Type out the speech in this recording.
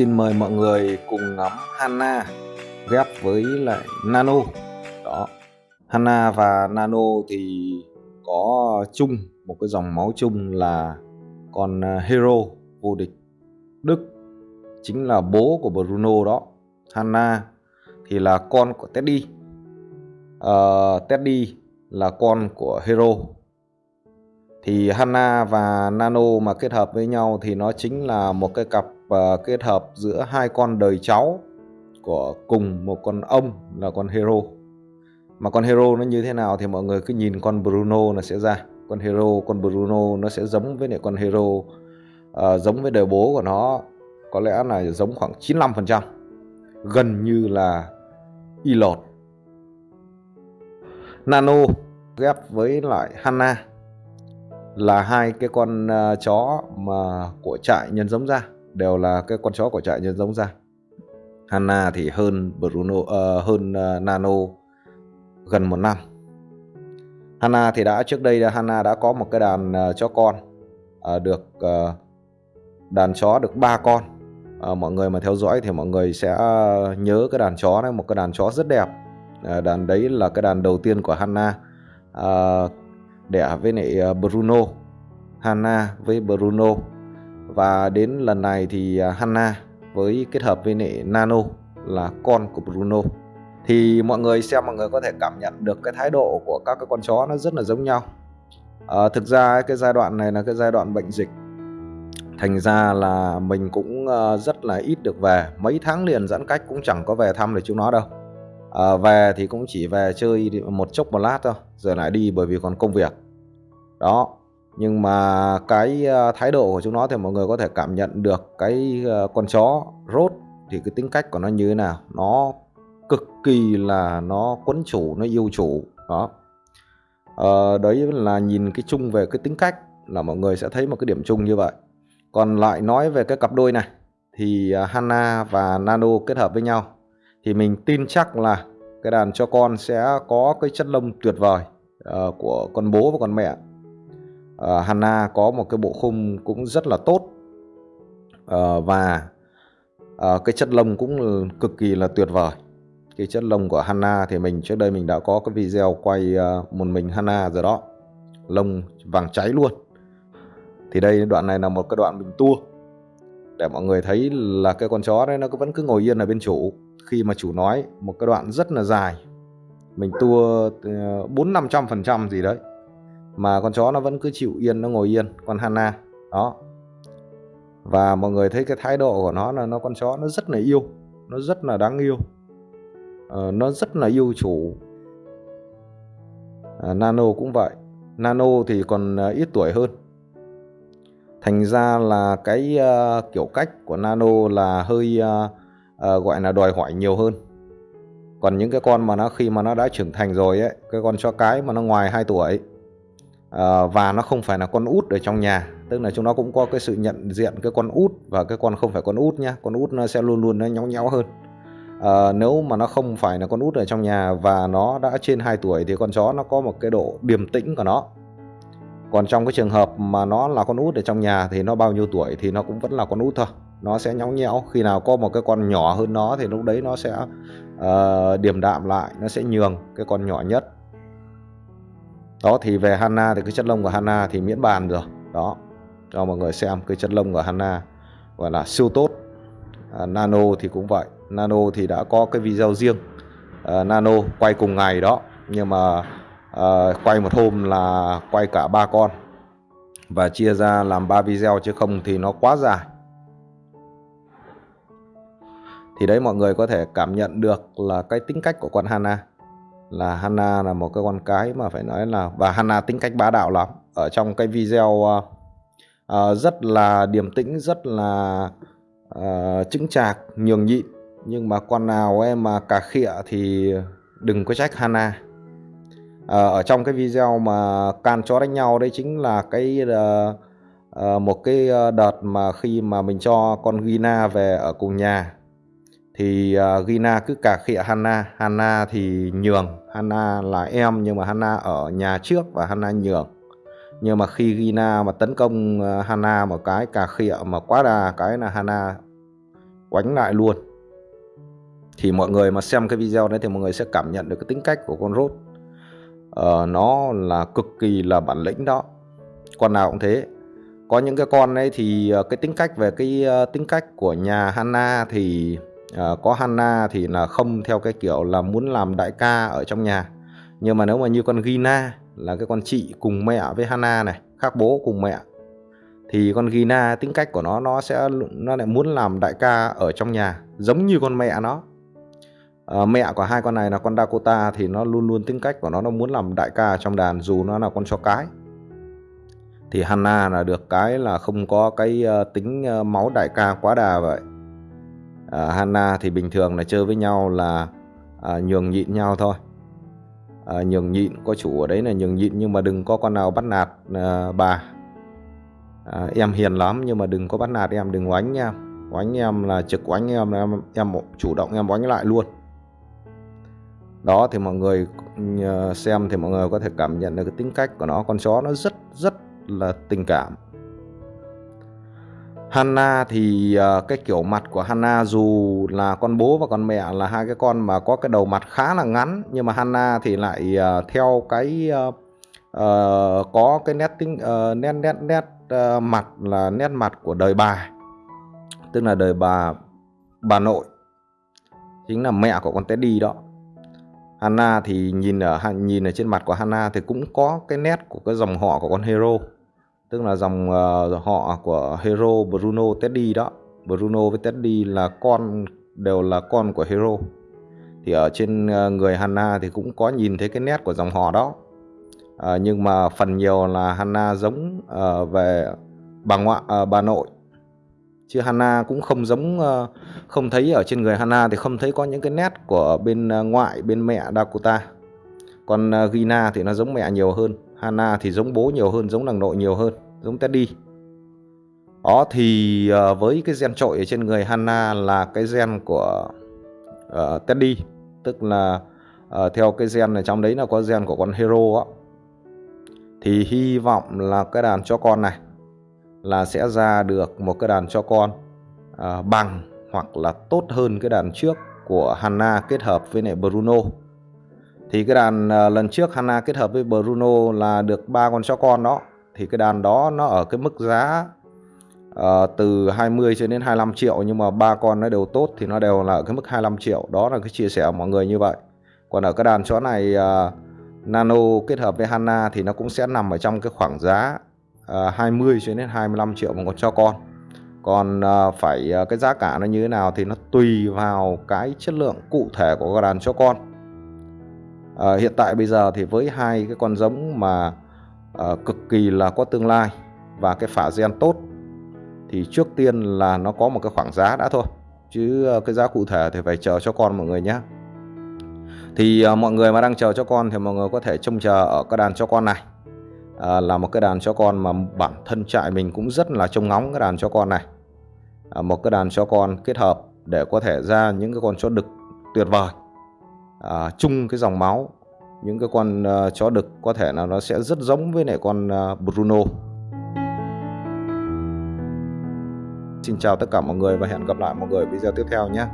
Xin mời mọi người cùng ngắm Hanna ghép với lại Nano. Đó. Hanna và Nano thì có chung một cái dòng máu chung là con à, Hero vô địch Đức chính là bố của Bruno đó. Hanna thì là con của Teddy. Uh, Teddy là con của Hero thì Hanna và Nano mà kết hợp với nhau thì nó chính là một cái cặp và kết hợp giữa hai con đời cháu của cùng một con ông là con Hero. Mà con Hero nó như thế nào thì mọi người cứ nhìn con Bruno là sẽ ra. Con Hero con Bruno nó sẽ giống với lại con Hero uh, giống với đời bố của nó. Có lẽ là giống khoảng 95% gần như là y lột. Nano ghép với lại Hanna là hai cái con uh, chó mà của trại nhân giống ra đều là cái con chó của trại nhân giống ra. Hanna thì hơn Bruno uh, hơn uh, Nano gần một năm. Hanna thì đã trước đây Hanna đã có một cái đàn uh, chó con uh, được uh, đàn chó được ba con. Uh, mọi người mà theo dõi thì mọi người sẽ nhớ cái đàn chó này một cái đàn chó rất đẹp. Uh, đàn đấy là cái đàn đầu tiên của Hanna uh, đẻ với lại Bruno. Hanna với Bruno và đến lần này thì à, Hanna với kết hợp với nệ Nano là con của Bruno. Thì mọi người xem mọi người có thể cảm nhận được cái thái độ của các cái con chó nó rất là giống nhau. À, thực ra cái giai đoạn này là cái giai đoạn bệnh dịch. Thành ra là mình cũng ờ, rất là ít được về. Mấy tháng liền giãn cách cũng chẳng có về thăm được chúng nó đâu. À, về thì cũng chỉ về chơi một chốc một lát thôi rồi lại đi bởi vì còn công việc. Đó nhưng mà cái ờ, thái độ của chúng nó thì mọi người có thể cảm nhận được cái ờ, con chó rốt thì cái tính cách của nó như thế nào. Nó cực kỳ là nó quấn chủ nó yêu chủ đó. Ờ, đấy là nhìn cái chung về cái tính cách là mọi người sẽ thấy một cái điểm chung như vậy. Còn lại nói về cái cặp đôi này thì ờ, Hanna và Nano kết hợp với nhau thì mình tin chắc là cái đàn cho con sẽ có cái chất lông tuyệt vời uh, của con bố và con mẹ. Ờ, uh, Hanna có một cái bộ khung cũng rất là tốt. Uh, và uh, cái chất lông cũng cực kỳ là tuyệt vời. Cái chất lông của Hanna thì mình trước đây mình đã có cái video quay uh, một mình Hanna rồi đó. Lông vàng cháy luôn. Thì đây đoạn này là một cái đoạn mình tua. Để mọi người thấy là cái con chó đấy nó vẫn cứ ngồi yên ở bên chủ. Khi mà chủ nói một cái đoạn rất là dài. Mình tua bốn năm trăm phần trăm gì đấy mà con chó nó vẫn cứ chịu yên nó ngồi yên con Hana. Đó. Và mọi người thấy cái thái độ của nó là nó con chó nó rất là yêu nó rất là đáng yêu. Uh, nó rất là yêu chủ. À, Nano cũng vậy. Nano thì còn ờ, ít tuổi hơn. Thành ra là cái uh, kiểu cách của Nano là hơi uh, uh, gọi là đòi hỏi nhiều hơn. Còn những cái con mà nó khi mà nó đã trưởng thành rồi ấy cái con chó cái mà nó ngoài 2 tuổi à, và nó không phải là con út ở trong nhà. Tức là chúng nó cũng có cái sự nhận diện cái con út và cái con không phải con út nhá. Con út nó sẽ luôn luôn nó nhéo nhéo hơn. À, nếu mà nó không phải là con út ở trong nhà và nó đã trên 2 tuổi thì con chó nó có một cái độ điềm tĩnh của nó. Còn trong cái trường hợp mà nó là con út ở trong nhà thì nó bao nhiêu tuổi thì nó cũng vẫn là con út thôi. Nó sẽ nhõng nhẽo. Khi nào có một cái con nhỏ hơn nó thì lúc đấy nó sẽ uh, điềm đạm lại nó sẽ nhường cái con nhỏ nhất đó thì về Hanna thì cái chất lông của Hanna thì miễn bàn rồi. Đó cho mọi người xem cái chất lông của Hanna gọi là siêu tốt. À, Nano thì cũng vậy. Nano thì đã có cái video riêng. À, Nano quay cùng ngày đó nhưng mà à, quay một hôm là quay cả ba con. Và chia ra làm ba video chứ không thì nó quá dài. Thì đấy mọi người có thể cảm nhận được là cái tính cách của con Hana là Hana là một cái con cái mà phải nói là và Hana tính cách bá đạo lắm. Ở trong cái video uh, uh, rất là điềm tĩnh rất là uh, chững chạc nhường nhịn. Nhưng mà con nào em mà cà khịa thì đừng có trách Hana. Uh, ở trong cái video mà can chó đánh nhau đấy chính là cái uh, uh, một cái đợt mà khi mà mình cho con Gina về ở cùng nhà thì uh, Gina cứ cà khịa Hanna Hanna thì nhường. Hanna là em nhưng mà Hanna ở nhà trước và Hanna nhường. Nhưng mà khi Gina mà tấn công à, uh, Hanna một cái cà khịa mà quá đà cái là Hanna quánh lại luôn. Thì mọi người mà xem cái video đấy thì mọi người sẽ cảm nhận được cái tính cách của con rốt. Uh, nó là cực kỳ là bản lĩnh đó. Con nào cũng thế. Có những cái con ấy thì à, cái tính cách về cái uh, tính cách của nhà Hanna thì à, có Hanna thì là không theo cái kiểu là muốn làm đại ca ở trong nhà. Nhưng mà nếu mà như con Gina là cái con chị cùng mẹ với Hanna này khác bố cùng mẹ thì con Gina tính cách của nó nó sẽ nó lại muốn làm đại ca ở trong nhà giống như con mẹ nó. À, mẹ của hai con này là con Dakota thì nó luôn luôn tính cách của nó nó muốn làm đại ca trong đàn dù nó là con chó cái. Thì Hanna là được cái là không có cái uh, tính uh, máu đại ca quá đà vậy. Ờ, uh, Hanna thì bình thường là chơi với nhau là à, nhường nhịn nhau thôi. À, nhường nhịn có chủ ở đấy là nhường nhịn nhưng mà đừng có con nào bắt nạt à, bà. À, em hiền lắm nhưng mà đừng có bắt nạt em đừng oánh em. Oánh em là trực oánh em là em, em chủ động em oánh lại luôn. Đó thì mọi người xem thì mọi người có thể cảm nhận được cái tính cách của nó. Con chó nó rất rất là tình cảm. Hanna thì uh, cái kiểu mặt của Hanna dù là con bố và con mẹ là hai cái con mà có cái đầu mặt khá là ngắn nhưng mà Hanna thì lại uh, theo cái uh, uh, có cái nét tính uh, nét nét nét uh, mặt là nét mặt của đời bà. Tức là đời bà bà nội. Chính là mẹ của con Teddy đó. Hanna thì nhìn ở nhìn ở trên mặt của Hanna thì cũng có cái nét của cái dòng họ của con Hero tức là dòng uh, họ của Hero Bruno Teddy đó. Bruno với Teddy là con đều là con của Hero. Thì ở trên uh, người Hanna thì cũng có nhìn thấy cái nét của dòng họ đó. Uh, nhưng mà phần nhiều là Hanna giống uh, về bà ngoại uh, bà nội. Chứ Hanna cũng không giống uh, không thấy ở trên người Hanna thì không thấy có những cái nét của bên uh, ngoại bên mẹ Dakota. Còn uh, Gina thì nó giống mẹ nhiều hơn. Hana thì giống bố nhiều hơn giống nàng nội nhiều hơn giống Teddy. Đó thì uh, với cái gen trội ở trên người Hana là cái gen của uh, Teddy. Tức là uh, theo cái gen này trong đấy là có gen của con hero á. Thì hy vọng là cái đàn cho con này là sẽ ra được một cái đàn cho con uh, bằng hoặc là tốt hơn cái đàn trước của Hana kết hợp với lại Bruno thì cái đàn ờ, lần trước Hanna kết hợp với Bruno là được ba con chó con đó. Thì cái đàn đó nó ở cái mức giá uh, từ 20 cho đến 25 triệu nhưng mà ba con nó đều tốt thì nó đều là ở cái mức 25 triệu. Đó là cái chia sẻ của mọi người như vậy. Còn ở cái đàn chó này uh, Nano kết hợp với Hanna thì nó cũng sẽ nằm ở trong cái khoảng giá uh, 20 cho đến 25 triệu một con chó con. Còn uh, phải uh, cái giá cả nó như thế nào thì nó tùy vào cái chất lượng cụ thể của cái đàn chó con à, hiện tại bây giờ thì với hai cái con giống mà à, cực kỳ là có tương lai và cái phả gen tốt thì trước tiên là nó có một cái khoảng giá đã thôi. Chứ ờ, cái giá cụ thể thì phải chờ cho con mọi người nhé thì à, mọi người mà đang chờ cho con thì mọi người có thể trông chờ ở cái đàn cho con này. À, là một cái đàn cho con mà bản thân trại mình cũng rất là trông ngóng cái đàn cho con này. À, một cái đàn cho con kết hợp để có thể ra những cái con chó đực tuyệt vời à, chung cái dòng máu. Những cái con uh, chó đực có thể là nó sẽ rất giống với lại con uh, Bruno. Xin chào tất cả mọi người và hẹn gặp lại mọi người video tiếp theo nhé.